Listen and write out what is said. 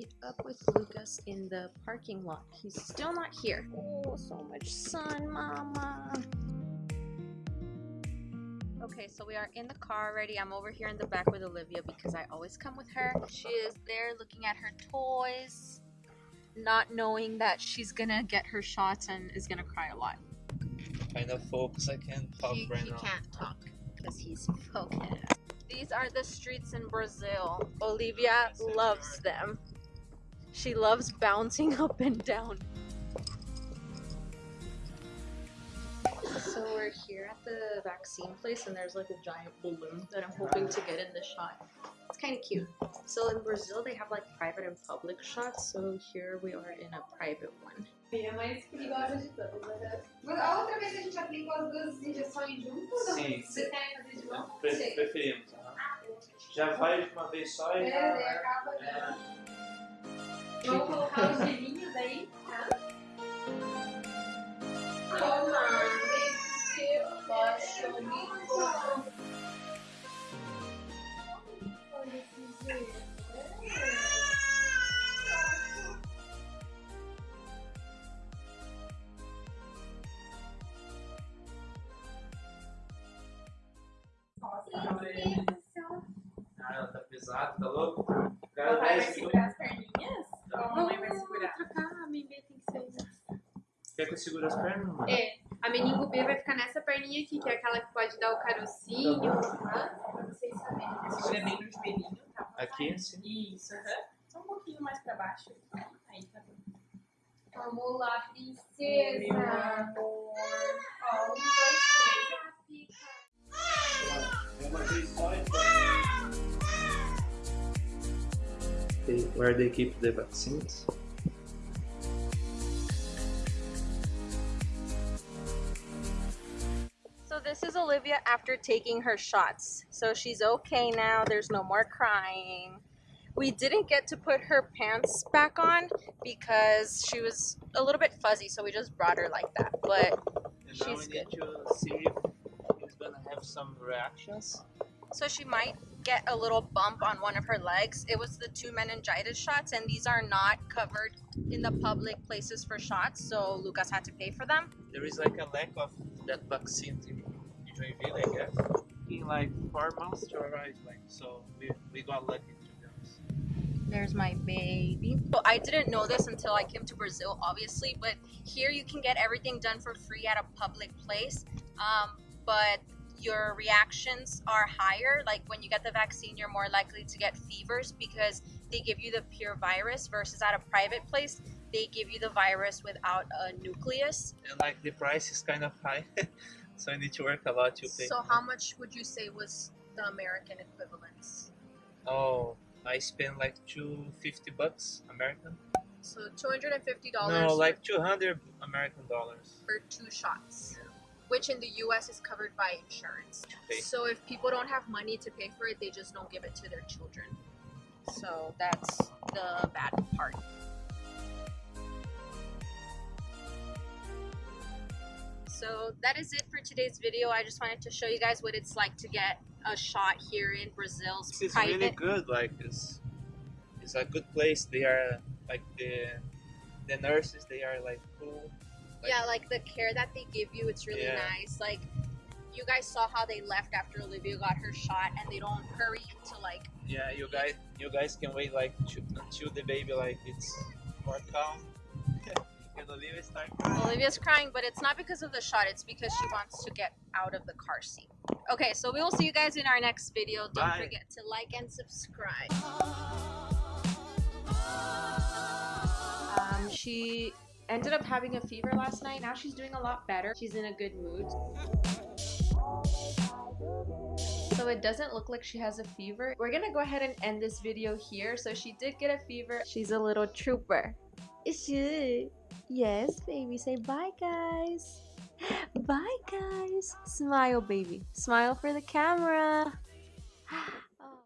meet up with Lucas in the parking lot. He's still not here. Oh, so much sun, mama. Okay, so we are in the car already. I'm over here in the back with Olivia because I always come with her. She is there looking at her toys, not knowing that she's gonna get her shots and is gonna cry a lot. Kind of focus. I can't talk he, right he now. can't talk because he's focused. These are the streets in Brazil. Olivia loves them. She loves bouncing up and down. So we're here at the vaccine place and there's like a giant balloon that I'm hoping to get in this shot. It's kind of cute. So in Brazil they have like private and public shots, so here we are in a private one. A mais perigosa de todas, né? Mas A outra vez a gente aplicou as duas injeções juntas? ou Sim. Vocês querem fazer de novo? Pre- Sim. preferimos. aham. Ah, já vai de uma vez só É, e daí já. acaba. Vamos colocar os gelinhos aí, tá? Toma, seu baixo Olha esse jeito. Ah, ela tá pesada, tá louco? O cara papai As pernas, mano? É, a meningo B vai ficar nessa perninha aqui, que é aquela que pode dar o carocinho. Tá? Pra vocês saberem. Segura bem no joelhinho, tá? Aqui, assim. Isso, aham. Só um pouquinho mais pra baixo. Aí tá bom. Vamos lá, princesa. Meu amor. Ó, um, dois, três. Já fica. É uma vez só e Where they keep the vaccines? This is Olivia after taking her shots. So she's okay now. There's no more crying. We didn't get to put her pants back on because she was a little bit fuzzy, so we just brought her like that. But And now She's we need to see if he's gonna have some reactions. so she might get a little bump on one of her legs. It was the two meningitis shots, and these are not covered in the public places for shots, so Lucas had to pay for them. There is like a lack of that vaccine in in I guess. In like four months to arrive, like so we, we got lucky to be honest. There's my baby. So I didn't know this until I came to Brazil, obviously, but here you can get everything done for free at a public place. Um, but your reactions are higher. Like when you get the vaccine, you're more likely to get fevers because they give you the pure virus versus at a private place, they give you the virus without a nucleus. And like the price is kind of high, so I need to work a lot to pay. So how much would you say was the American equivalence? Oh, I spent like two fifty bucks American. So $250 No, like two hundred American dollars. for two shots, which in the US is covered by insurance. Okay. So if people don't have money to pay for it, they just don't give it to their children. So that's the bad part. So that is it for today's video. I just wanted to show you guys what it's like to get a shot here in Brazil. It's private. really good. Like it's it's a good place. They are like the the nurses. They are like cool. yeah, like the care that they give you, it's really Yeah. nice. Like you guys saw how they left after Olivia got her shot, and they don't hurry to like Yeah, you guys you guys can wait like to, until the baby like it's more calm. And Olivia start crying. Olivia's crying, but it's not because of the shot. It's because she wants to get out of the car seat. Okay, so we will see you guys in our next video. Don't Bye. forget to like and subscribe. Um, she ended up having a fever last night. Now she's doing a lot better. She's in a good mood. So it doesn't look like she has a fever. We're gonna go ahead and end this video here. So she did get a fever. She's a little trooper. Is she? Yes, baby. Say bye, guys. Bye, guys. Smile, baby. Smile for the camera.